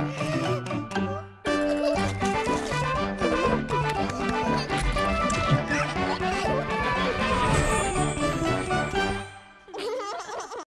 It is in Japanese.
Okay.